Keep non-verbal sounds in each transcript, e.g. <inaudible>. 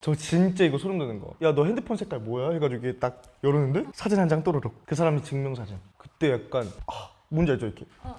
저 진짜 이거 소름 돋는 거. 야 너 핸드폰 색깔 뭐야? 해가지고 이게 딱 열었는데 사진 한 장 또르륵. 그 사람이 증명사진. 그때 약간 아 뭔지 알죠 이렇게. 아.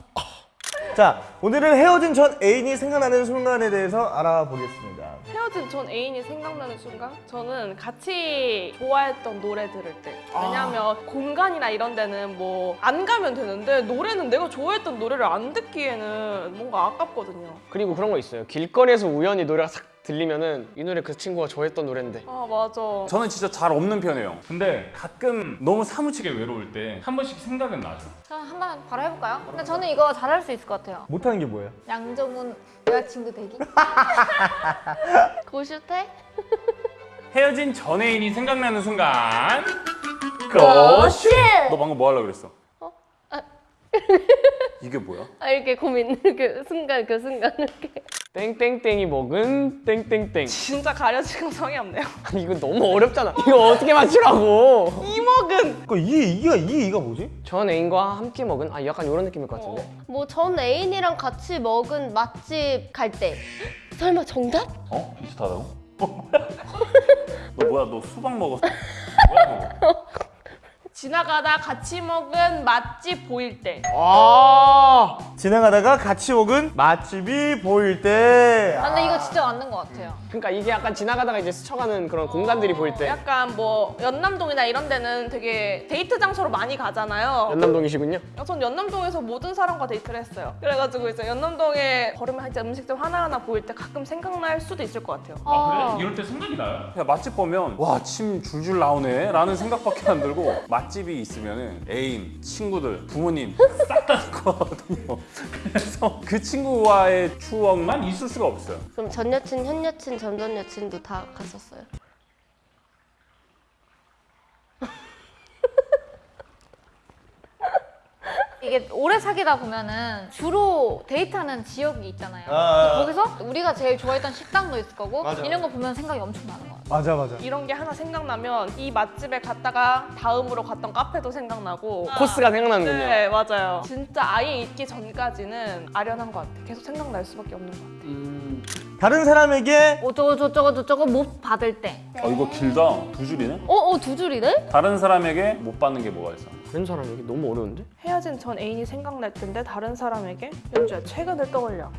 자 오늘은 헤어진 전 애인이 생각나는 순간에 대해서 알아보겠습니다. 헤어진 전 애인이 생각나는 순간 저는 같이 좋아했던 노래 들을 때 왜냐면 공간이나 이런 데는 뭐 안 가면 되는데 노래는 내가 좋아했던 노래를 안 듣기에는 뭔가 아깝거든요 그리고 그런 거 있어요. 길거리에서 우연히 노래가 싹 들리면은 이 노래 그 친구가 좋아했던 노래인데 아 맞아 저는 진짜 잘 없는 편이에요. 근데 가끔 너무 사무치게 외로울 때 한 번씩 생각은 나죠. 저 한번 바로 해볼까요? 근데 저는 이거 잘할 수 있을 것 같아요. 못하는 게 뭐예요? 양정훈 여자친구 되기? <laughs> 고슈테? 헤어진 전 애인이 생각나는 순간. 고슈! 너 방금 뭐 하려고 그랬어? 아. 이게 뭐야? 아, 이렇게 고민, 그 순간, 그 순간 이렇게. 땡땡땡이 먹은 땡땡땡 진짜 가려지고 성이 없네요 <laughs> 아니 이거 너무 어렵잖아 이거 어떻게 맞추라고 이 먹은 그 이, 이가 이, 이가 뭐지? 전 애인과 함께 먹은 아 약간 이런 느낌일 것 같은데 뭐전 애인이랑 같이 먹은 맛집 갈 때. <gasps> 설마 정답? 어? 비슷하다고? 너 <laughs> 뭐야? 너 수박 먹었어? <laughs> 뭐야 너? 지나가다 같이 먹은 맛집 보일 때. 아. 지나가다가 같이 먹은 맛집이 보일 때. 아, 근데 이거 진짜 맞는 것 같아요. 그러니까 이게 약간 지나가다가 이제 스쳐가는 그런 공간들이 보일 때. 약간 뭐 연남동이나 이런 데는 되게 데이트 장소로 많이 가잖아요. 연남동이시군요. 전 연남동에서 모든 사람과 데이트를 했어요. 그래가지고 이제 연남동에 걸으면 이제 음식점 하나하나 보일 때 가끔 생각날 수도 있을 것 같아요. 아 그래? 이럴 때 생각이 나요? 그냥 맛집 보면 와 침 줄줄 나오네? 라는 생각밖에 안 들고 맛 집이 있으면 애인, 친구들, 부모님 싹 다 있거든요 그래서 그 친구와의 추억만 있을 수가 없어요 그럼 전 여친, 현 여친, 전 전 여친도 다 갔었어요? 이게 오래 사귀다 보면은 주로 데이트하는 지역이 있잖아요. 아, 아, 아. 거기서 우리가 제일 좋아했던 식당도 있을 거고 맞아, 이런 거 보면 생각이 엄청 나는 것 같아요. 맞아 맞아. 이런 게 하나 생각나면 이 맛집에 갔다가 다음으로 갔던 카페도 생각나고 코스가 생각나는군요 네 맞아요 진짜 아예 있기 전까지는 아련한 것 같아 계속 생각날 수밖에 없는 것 같아 음, 다른 사람에게 어쩌고 저쩌고 저쩌고 못 받을 때. 아 이거 길다 두 줄이네? 어, 어, 두 줄이네? 다른 사람에게 못 받는 게 뭐가 있어? 다른 사람에게 너무 어려운데? 헤어진 전 애인이 생각날 텐데 다른 사람에게 연주야 최근을 떠올려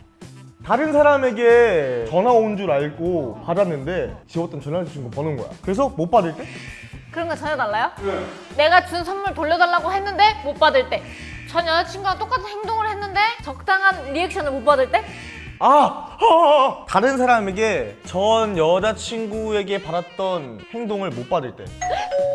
다른 사람에게 전화 온 줄 알고 받았는데 지웠던 전화주신 거 버는 거야. 그래서 못 받을 때? 그런 거 전혀 달라요? 내가 준 선물 돌려달라고 했는데 못 받을 때. 전 여자친구랑 똑같은 행동을 했는데 적당한 리액션을 못 받을 때? 아! 아, 아! 다른 사람에게 전 여자친구에게 받았던 행동을 못 받을 때.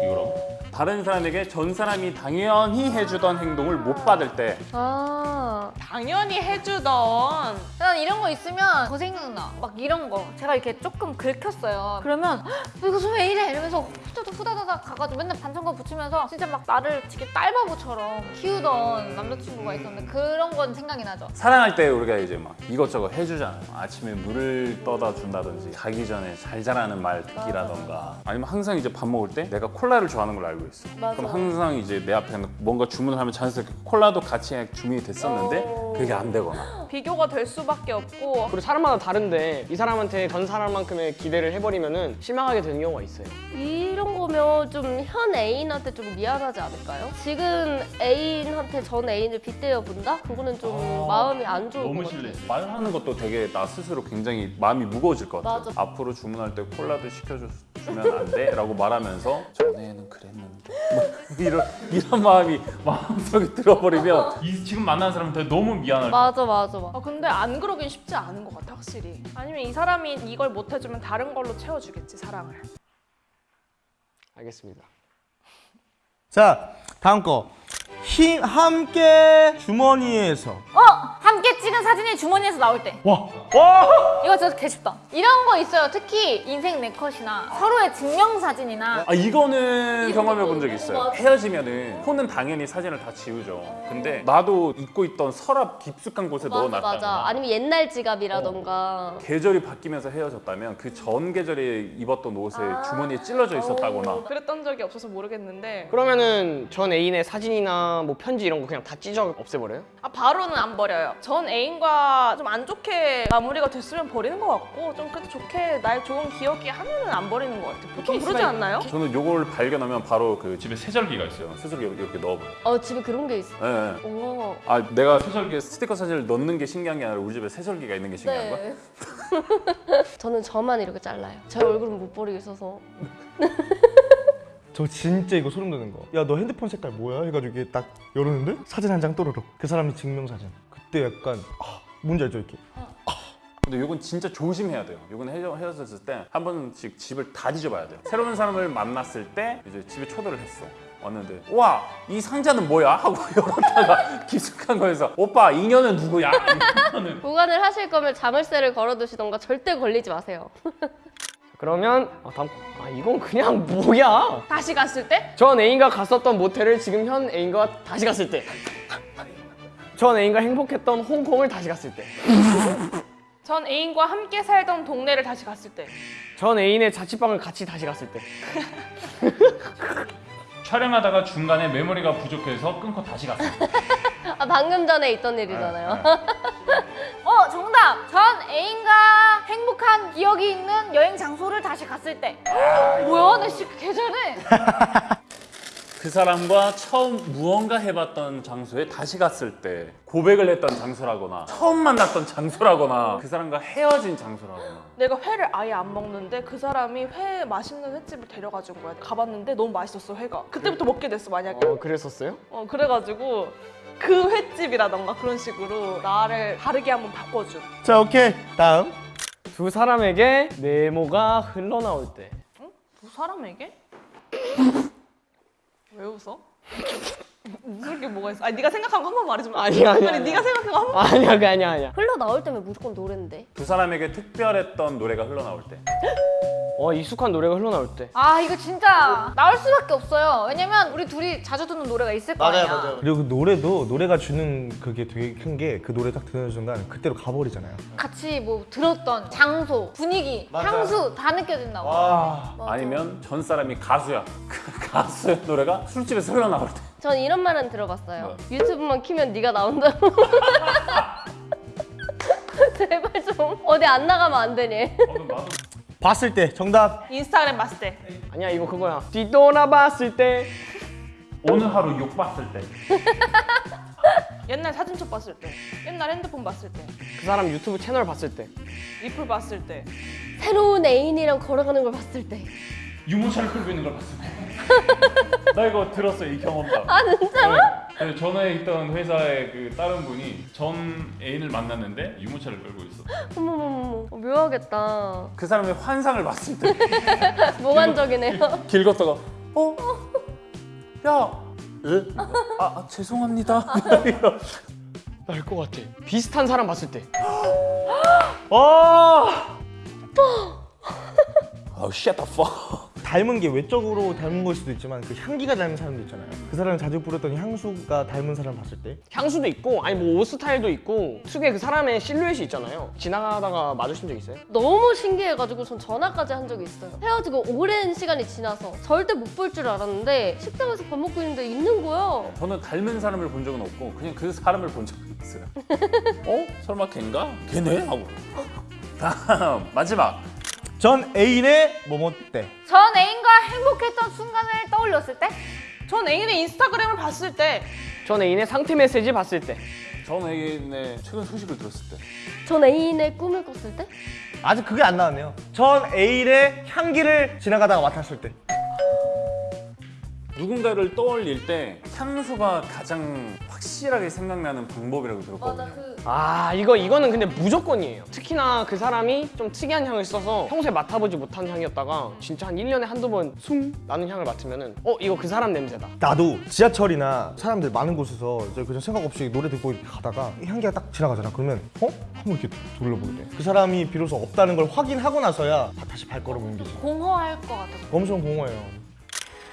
이거라고? 다른 사람에게 전 사람이 당연히 해주던 행동을 못 받을 때 아. 당연히 해주던 난 이런 거 있으면 더 생각나. 막 이런 거. 제가 이렇게 조금 긁혔어요. 그러면 "헉, 이거 왜 이래? 이러면서 후다닥 후다닥 가가지고 맨날 반창고 붙이면서 진짜 막 나를 되게 딸바보처럼 키우던 남자친구가 있었는데 그런 건 생각이 나죠. 사랑할 때 우리가 이제 막 이것저것 해주잖아요 아침에 물을 떠다 준다든지 자기 전에 잘 자라는 말 듣기라던가 아니면 항상 이제 밥 먹을 때 내가 콜라를 좋아하는 걸 알고 있어 맞아. 그럼 항상 이제 내 앞에 뭔가 주문을 하면 자연스럽게 콜라도 같이 주문이 됐었는데 어. 그게 안 되거나 비교가 될 수밖에 없고 그리고 사람마다 다른데 이 사람한테 전 사람만큼의 기대를 해버리면 은 실망하게 되는 경우가 있어요 이런 거면 좀 현 애인한테 좀 미안하지 않을까요? 지금 애인한테 전 애인을 빗대어 본다? 그거는 좀 마음이 안 좋을 것 같아요. 말하는 것도 되게 나 스스로 굉장히 마음이 무거워질 것 같아요 맞아. 앞으로 주문할 때 콜라도 시켜주면 안 돼? 라고 말하면서 전에는 그랬는데 뭐 이런, 이런 마음이 마음속에 들어버리면 이, 지금 만난 사람한테 너무 미안할 맞아 맞아 맞아. 아 근데 안 그러긴 쉽지 않은 것 같아 확실히 아니면 이 사람이 이걸 못 해주면 다른 걸로 채워주겠지 사랑을 알겠습니다 자, 다음 거. 힘, 함께 주머니에서. 어! 사진이 주머니에서 나올 때. 와! 와! 이거 진짜 개 쉽다. 이런 거 있어요. 특히 인생 네컷이나 서로의 증명사진이나 아 이거는 이거 경험해 본 뭐, 적 있어요. 헤어지면은 폰은 당연히 사진을 다 지우죠. 근데 나도 입고 있던 서랍 깊숙한 곳에 맞아 넣어놨다거나 맞아. 아니면 옛날 지갑이라던가 계절이 바뀌면서 헤어졌다면 그 전 계절에 입었던 옷에 주머니에 찔러져 있었다거나 그랬던 적이 없어서 모르겠는데 그러면은 전 애인의 사진이나 뭐 편지 이런 거 그냥 다 찢어 없애버려요? 아 바로는 안 버려요 전 애인 애인과 좀안 좋게 마무리가 됐으면 버리는 것 같고 좀 그래도 좋게 날 좋은 기억이 하면은 안 버리는 것 같아요. 보통 그러지 않나요? 저는 요걸 발견하면 바로 그 집에 세절기가 있어요. 세절기 이렇게 넣어버려. 어 집에 그런 게 있어. 예, 예. 오. 아 내가 세절기에 스티커 사진을 넣는 게 신기한 게 아니라 우리 집에 세절기가 있는 게 신기한 거야? 네. <laughs> 저는 저만 이렇게 잘라요. 제 <laughs> 얼굴은 못 버리겠어서. <laughs> 저 진짜 이거 소름 돋는 거. 야 너 핸드폰 색깔 뭐야? 해가지고 이게 딱 열었는데 사진 한 장 또르륵. 그 사람이 증명사진. 그때 약간 아, 뭔지 알죠 이렇게. 근데 이건 진짜 조심해야 돼요. 이건 헤어, 헤어졌을 때 한 번씩 집을 다 뒤져봐야 돼요. 새로운 사람을 만났을 때 이제 집에 초대를 했어. 왔는데 와 이 상자는 뭐야 하고 <laughs> 열었다가 깊숙한 거에서 오빠 인연은 누구야? <laughs> 보관을 하실 거면 자물쇠를 걸어두시던가 절대 걸리지 마세요. <laughs> 그러면 아, 다음 아 이건 그냥 <laughs> 뭐야? 다시 갔을 때? 전 애인과 갔었던 모텔을 지금 현 애인과 다시 갔을 때. 전 애인과 행복했던 홍콩을 다시 갔을 때. 전 애인과 함께 살던 동네를 다시 갔을 때. 전 애인의 자취방을 같이 다시 갔을 때. <laughs> 촬영하다가 중간에 메모리가 부족해서 끊고 다시 갔어요. 아 방금 전에 있던 일이잖아요. 네, 어 정답. 전 애인과 행복한 기억이 있는 여행 장소를 다시 갔을 때. 뭐야 나 진짜 개 잘해. <laughs> 그 사람과 처음 무언가 해봤던 장소에 다시 갔을 때 고백을 했던 장소라거나 처음 만났던 장소라거나 그 사람과 헤어진 장소라거나 내가 회를 아예 안 먹는데 그 사람이 회 맛있는 횟집을 데려가 준 거야. 가봤는데 너무 맛있었어 회가. 그때부터 먹게 됐어 만약에. 어 그랬었어요? 어 그래가지고 그 횟집이라던가 그런 식으로 나를 다르게 한번 바꿔준. 자 오케이 다음. 두 사람에게 네모가 흘러나올 때. 두 사람에게? 왜 웃어? <laughs> 웃을 게 뭐가 있어? 아니 네가 생각한 거 한 번 말해주면? 아니야, 아니야, 아니 아니야. 네가 생각한 거 한 번. 아니야 그게 아니야 아니야. 흘러 나올 때면 무조건 노랜데. 두 사람에게 특별했던 노래가 흘러나올 때 <laughs> 어 익숙한 노래가 흘러나올 때. 아 이거 진짜 나올 수밖에 없어요. 왜냐면 우리 둘이 자주 듣는 노래가 있을 거 아니야. 그리고 그 노래도 노래가 주는 그게 되게 큰 게 그 노래 딱 듣는 순간 그때로 가버리잖아요. 같이 뭐 들었던 장소, 분위기, 향수 다 느껴진다고. 와. 아니면 전 사람이 가수야 그 가수의 노래가 술집에서 흘러나올 때 전 이런 말은 들어봤어요. 유튜브만 키면 네가 나온다고. <laughs> 제발 좀 어디 안 나가면 안 되니? 봤을 때 정답. 인스타그램 봤을 때. 아니야 이거 그거야. 뒤돌아봤을 때. 오늘 하루 욕 봤을 때. <laughs> 옛날 사진첩 봤을 때. 옛날 핸드폰 봤을 때. 그 사람 유튜브 채널 봤을 때. 리플 봤을 때. 새로운 애인이랑 걸어가는 걸 봤을 때. 유모차를 끌고 있는 걸 봤을 때. <laughs> 나 이거 들었어 이 경험담. 아 진짜로? 네, 전에 있던 회사의 그 다른 분이 전 애인을 만났는데 유모차를 끌고 있어. 어머머머 어, 묘하겠다. 그 사람의 환상을 봤을 때 <laughs> 몽환적이네요. <laughs> 길 걷다가 어? 야! 에? 아, 아 죄송합니다 <laughs> 날것 같아. 비슷한 사람 봤을 때. <gasps> 아 아우 <gasps> shut the fuck 닮은 게 외적으로 닮은 걸 수도 있지만 그 향기가 닮은 사람도 있잖아요. 그 사람이 자주 뿌렸던 향수가 닮은 사람 봤을 때. 향수도 있고 아니 뭐 옷 스타일도 있고 특유의 그 사람의 실루엣이 있잖아요. 지나가다가 마주친 적 있어요? 너무 신기해가지고 전 전화까지 한 적이 있어요. 헤어지고 오랜 시간이 지나서 절대 못 볼 줄 알았는데 식당에서 밥 먹고 있는데 있는 거야. 저는 닮은 사람을 본 적은 없고 그냥 그 사람을 본 적은 있어요 <laughs> 어? 설마 걔인가? 걔네? 하고 <laughs> 다음 마지막 전 애인의 뭐뭐 때. 전 애인과 행복했던 순간을 떠올렸을 때. 전 애인의 인스타그램을 봤을 때. 전 애인의 상태 메시지 봤을 때. 전 애인의 최근 소식을 들었을 때 전 애인의 꿈을 꿨을 때? 아직 그게 안 나왔네요. 전 애인의 향기를 지나가다가 맡았을 때. 누군가를 떠올릴 때 향수가 가장 확실하게 생각나는 방법이라고 들었거든요 그아 이거 이거는 근데 무조건이에요. 특히나 그 사람이 좀 특이한 향을 써서 평소에 맡아보지 못한 향이었다가 진짜 한 1년에 한두 번 숨 나는 향을 맡으면 은 어 이거 그 사람 냄새다. 나도 지하철이나 사람들 많은 곳에서 이제 그냥 생각 없이 노래 듣고 이렇게 가다가 이 향기가 딱 지나가잖아. 그러면 어? 한번 이렇게 돌려보게 돼. 그 사람이 비로소 없다는 걸 확인하고 나서야 다시 발걸음 옮기지. 공허할 것 같아서. 엄청 공허해요.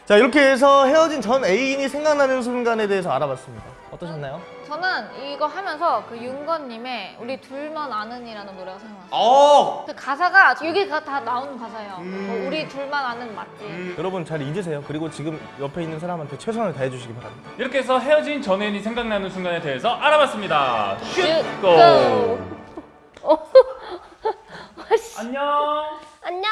자 이렇게 해서 헤어진 전 애인이 생각나는 순간에 대해서 알아봤습니다. 어떠셨나요? 저는 이거 하면서 그 윤건님의 우리 둘만 아는이라는 노래가 생각났어요. 어. 그 가사가 여기 가- 다 나오는 가사예요. 음. 뭐 우리 둘만 아는 맞지? 여러분 잘 잊으세요. 그리고 지금 옆에 있는 사람한테 최선을 다해주시기 바랍니다. 이렇게 해서 헤어진 전 애인이 생각나는 순간에 대해서 알아봤습니다. 슛! 고! 고! 어. 안녕! <laughs> 안녕.